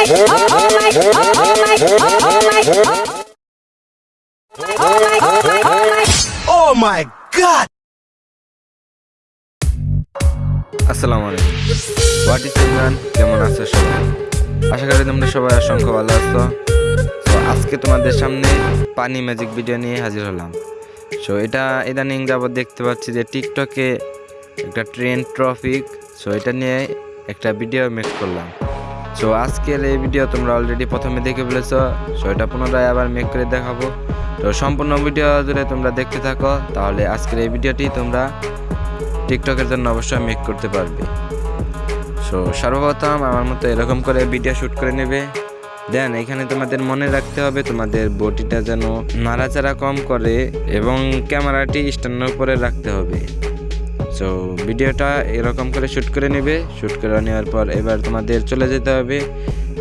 my, oh my, oh my, oh my, oh my, oh my, oh my. Oh my god! আসসালামু আলাইকুম। What is Imran কেমন আছো সবাই? আশা করি তোমরা সবাই অসংখ্য ভালো আছো। তো আজকে তোমাদের সামনে পানি ম্যাজিক ভিডিও নিয়ে হাজির হলাম। সো এটা ইদানিং যাবত দেখতে পাচ্ছি যে টিকটকে একটা ট্রেন ট্রফিক সো এটা নিয়ে একটা ভিডিও মেক করলাম। সো আজকের এই ভিডিও তোমরা অলরেডি প্রথমে দেখে ফেলেছো। সো এটা পুনরায় আবার মেক করে দেখাবো। তো, সম্পূর্ণ ভিডিও জুড়ে তোমরা দেখতে থাকো। তাহলে আজকের এই ভিডিওটি তোমরা টিকটকের জন্য অবশ্যই মেক করতে পারবে। সো সর্বপ্রথম আমার মতো এরকম করে ভিডিও শ্যুট করে নেবে। দেন এখানে তোমাদের মনে রাখতে হবে তোমাদের বটিটা যেন নাড়াচাড়া কম করে এবং ক্যামেরাটি স্ট্যান্ডের উপরে রাখতে হবে। সো ভিডিওটা এরকম করে শ্যুট করে নেবে। শ্যুট করে নেওয়ার পর এবার তোমাদের চলে যেতে হবে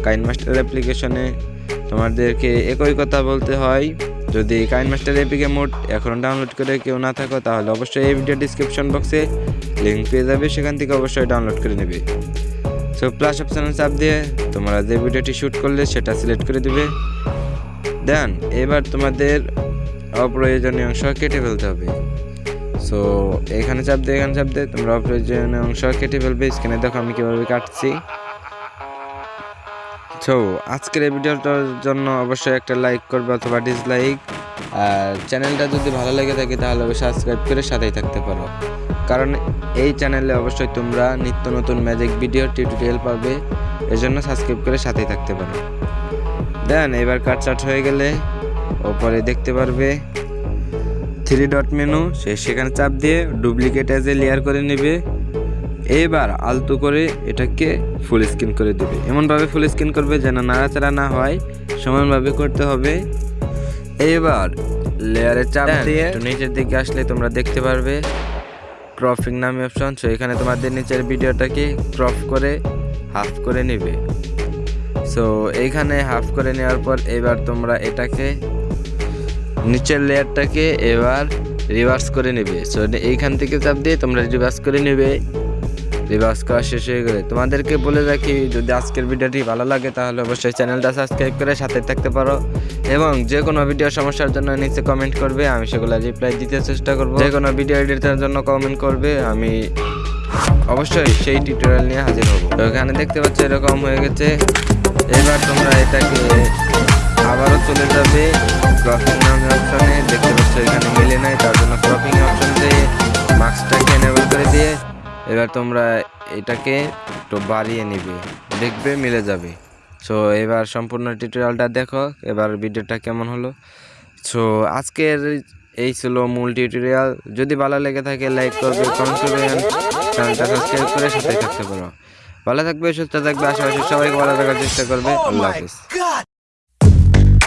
কাইন মাস্টার অ্যাপ্লিকেশনে তোমাদেরকে একই কথা বলতে হয়, যদি কাইন মাস্টার এপিকে মোড এখন ডাউনলোড করে কেউ না থাকো, তাহলে অবশ্যই এই ভিডিও ডিসক্রিপশন বক্সে লিঙ্ক পেয়ে যাবে। সেখান থেকে অবশ্যই ডাউনলোড করে নেবে। সো প্লাস অপশানে চাপ দিয়ে তোমরা যে ভিডিওটি শ্যুট করলে সেটা সিলেক্ট করে দেবে। দেন এবার তোমাদের অপ্রয়োজনীয় অংশ কেটে ফেলতে হবে। সো এখানে চাপ দিয়ে এখানে চাপ দিয়ে তোমরা অপ্রয়োজনীয় অংশ কেটে ফেলবে, স্ক্রিনে দেখো আমি কীভাবে কাটছি। সো আজকের এই ভিডিওটার জন্য অবশ্যই একটা লাইক করবে অথবা ডিসলাইক আর চ্যানেলটা যদি ভালো লেগে থাকে, তাহলে সাবস্ক্রাইব করে সাথেই থাকতে পারো। কারণ এই চ্যানেলে অবশ্যই তোমরা নিত্য নতুন ম্যাজিক ভিডিও টিউটোরিয়াল পাবে, এজন্য সাবস্ক্রাইব করে সাথেই থাকতে পারো। দেন এবার কাট চাট হয়ে গেলে, ওপরে দেখতে পারবে থ্রি ডট মেনু সে সেখানে চাপ দিয়ে ডুপ্লিকেট এজ এ লেয়ার করে নেবে। এবার আলতো করে এটাকে ফুল স্ক্রিন করে দেবে। এমনভাবে ফুল স্ক্রিন করবে যেন নাড়াচাড়া না হয়। সমানভাবে করতে হবে। এবার লেয়ারে চাপ দিয়ে নিচের দিকে আসলে তোমরা দেখতে পারবে। ক্রপিং নামে অপশন সো এখানে তোমাদের নিচের ভিডিওটাকে ক্রপ করে হাফ করে নেবে। সো এইখানে হাফ করে নেওয়ার পর এবার তোমরা এটাকে নিচের লেয়ারটাকে এবার রিভার্স করে নেবে। সো এইখান থেকে চাপ দিয়ে তোমরা রিভার্স করে নেবে। রিভার্স করা শেষ হয়ে গেলে। তোমাদেরকে বলে রাখি, যদি আজকের ভিডিওটি ভালো লাগে, তাহলে অবশ্যই চ্যানেলটা সাবস্ক্রাইব করে সাথে থাকতে পারো। এবং যে কোনো ভিডিও সমস্যার জন্য নিচে কমেন্ট করবে, আমি সেগুলো রিপ্লাই দিতে চেষ্টা করব। যে কোনো ভিডিও এডিটের জন্য কমেন্ট করবে, আমি অবশ্যই সেই টিউটোরিয়াল নিয়ে হাজির হব। তো এখানে দেখতে পাচ্ছ, এরকম হয়ে গেছে। এবার তোমরা এটাকে আবারও চলে যাবে নামে। এবার তোমরা এটাকে একটু বাড়িয়ে নিবে। দেখবে মিলে যাবে। সো এবার সম্পূর্ণ টিউটোরিয়ালটা দেখো। এবার ভিডিওটা কেমন হলো? সো আজকের এই ছিল মূল টিউটোরিয়াল যদি ভালো লেগে থাকে লাইক করবে কমেন্ট করবেন চ্যানেলটা সাবস্ক্রাইব করে সাথে থাকতে পারো। ভালো থাকবে, সুস্থ থাকবে আশেপাশে সবাইকে ভালো থাকার চেষ্টা করবে। Oh আল্লাহ হাফিজ। God!